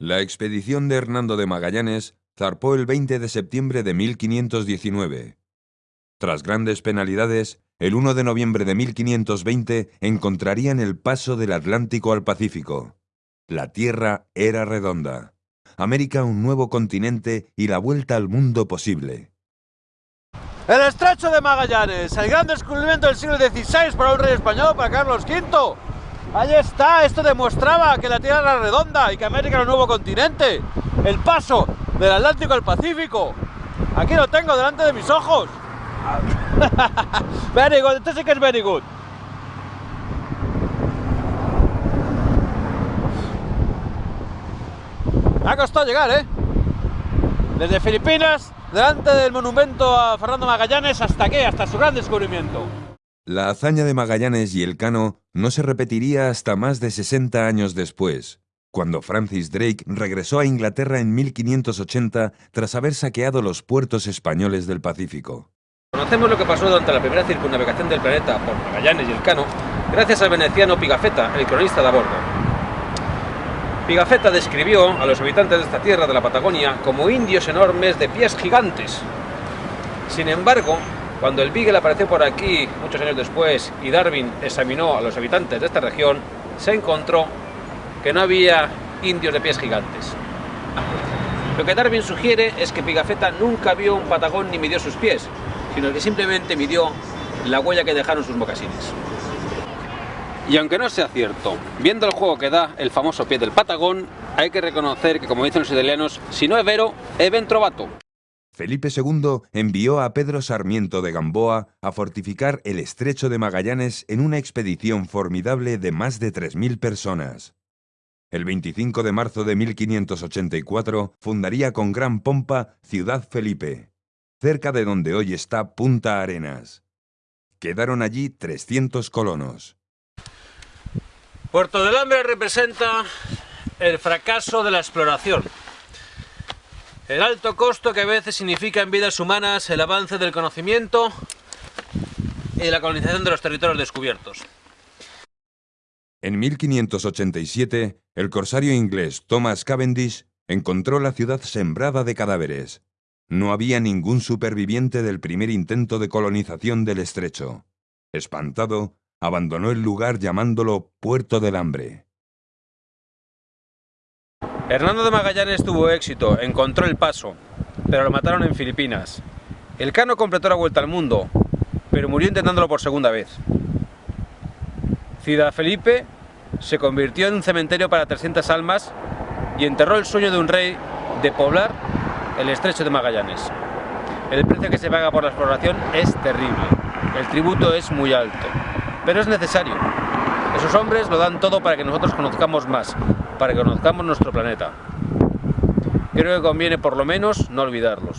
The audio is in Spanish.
La expedición de Hernando de Magallanes zarpó el 20 de septiembre de 1519. Tras grandes penalidades, el 1 de noviembre de 1520 encontrarían el paso del Atlántico al Pacífico. La Tierra era redonda. América un nuevo continente y la vuelta al mundo posible. El estrecho de Magallanes, el gran descubrimiento del siglo XVI para un rey español, para Carlos V. Ahí está, esto demostraba que la Tierra era redonda y que América era un nuevo continente. El paso del Atlántico al Pacífico. Aquí lo tengo delante de mis ojos. very good, esto sí que es very good. Me ha costado llegar, ¿eh? Desde Filipinas, delante del monumento a Fernando Magallanes, hasta qué, hasta su gran descubrimiento. La hazaña de Magallanes y el Cano no se repetiría hasta más de 60 años después, cuando Francis Drake regresó a Inglaterra en 1580 tras haber saqueado los puertos españoles del Pacífico. Conocemos lo que pasó durante la primera circunnavegación del planeta por Magallanes y el Cano gracias al veneciano Pigafetta, el cronista de a bordo. Pigafetta describió a los habitantes de esta tierra de la Patagonia como indios enormes de pies gigantes. Sin embargo, cuando el Beagle apareció por aquí muchos años después y Darwin examinó a los habitantes de esta región, se encontró que no había indios de pies gigantes. Lo que Darwin sugiere es que Pigafetta nunca vio un patagón ni midió sus pies, sino que simplemente midió la huella que dejaron sus mocasines. Y aunque no sea cierto, viendo el juego que da el famoso pie del patagón, hay que reconocer que, como dicen los italianos, si no es vero, es ben trovato. Felipe II envió a Pedro Sarmiento de Gamboa a fortificar el estrecho de Magallanes en una expedición formidable de más de 3.000 personas. El 25 de marzo de 1584 fundaría con gran pompa Ciudad Felipe, cerca de donde hoy está Punta Arenas. Quedaron allí 300 colonos. Puerto del Hambre representa el fracaso de la exploración. El alto costo que a veces significa en vidas humanas el avance del conocimiento y la colonización de los territorios descubiertos. En 1587, el corsario inglés Thomas Cavendish encontró la ciudad sembrada de cadáveres. No había ningún superviviente del primer intento de colonización del estrecho. Espantado, abandonó el lugar llamándolo Puerto del Hambre. Hernando de Magallanes tuvo éxito, encontró el paso, pero lo mataron en Filipinas. El Cano completó la vuelta al mundo, pero murió intentándolo por segunda vez. Ciudad Felipe se convirtió en un cementerio para 300 almas y enterró el sueño de un rey de poblar el estrecho de Magallanes. El precio que se paga por la exploración es terrible, el tributo es muy alto, pero es necesario. Esos hombres lo dan todo para que nosotros conozcamos más, para que conozcamos nuestro planeta. Creo que conviene por lo menos no olvidarlos.